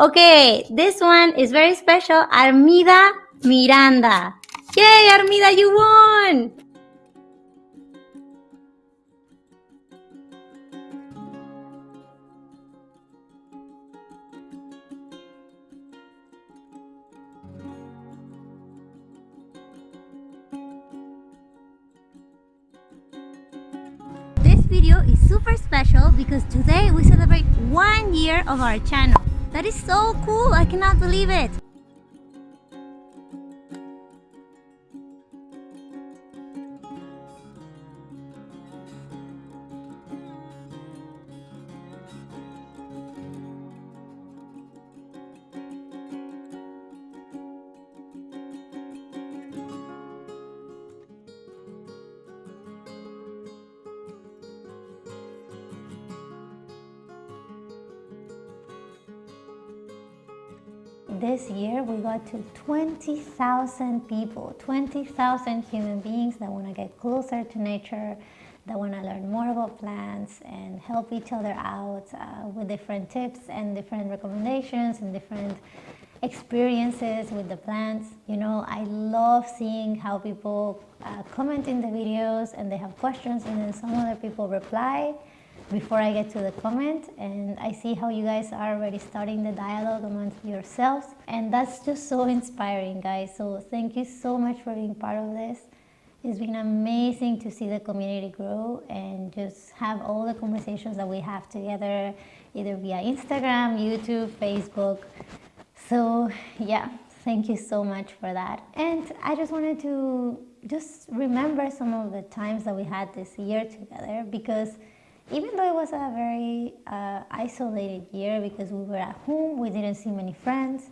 Okay, this one is very special. Armida Miranda. Yay, Armida, you won! This video is super special because today we celebrate one year of our channel. That is so cool, I cannot believe it. This year we got to 20,000 people, 20,000 human beings that want to get closer to nature, that want to learn more about plants and help each other out uh, with different tips and different recommendations and different experiences with the plants. You know, I love seeing how people uh, comment in the videos and they have questions and then some other people reply before I get to the comment and I see how you guys are already starting the dialogue amongst yourselves and that's just so inspiring guys. So thank you so much for being part of this. It's been amazing to see the community grow and just have all the conversations that we have together either via Instagram, YouTube, Facebook. So yeah thank you so much for that. And I just wanted to just remember some of the times that we had this year together because even though it was a very uh, isolated year because we were at home, we didn't see many friends,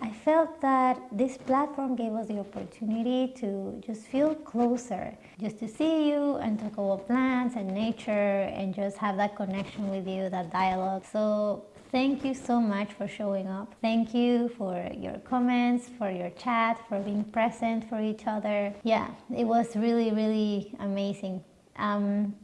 I felt that this platform gave us the opportunity to just feel closer, just to see you and talk about plants and nature and just have that connection with you, that dialogue. So thank you so much for showing up. Thank you for your comments, for your chat, for being present for each other. Yeah, it was really, really amazing. Um,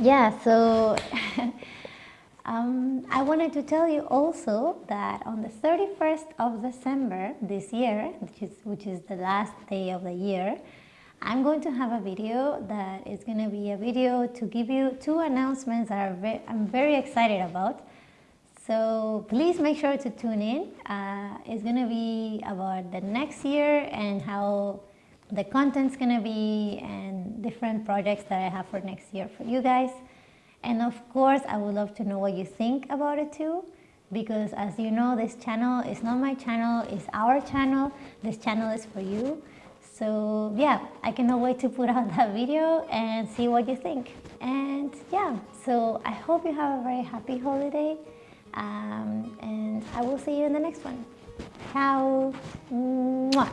yeah, so um, I wanted to tell you also that on the 31st of December this year, which is, which is the last day of the year, I'm going to have a video that is going to be a video to give you two announcements that very, I'm very excited about. So please make sure to tune in. Uh, it's going to be about the next year and how the content's gonna be and different projects that I have for next year for you guys. And of course, I would love to know what you think about it too because as you know, this channel is not my channel, it's our channel. This channel is for you. So yeah, I cannot wait to put out that video and see what you think. And yeah, so I hope you have a very happy holiday um, and I will see you in the next one. Ciao! Mwah.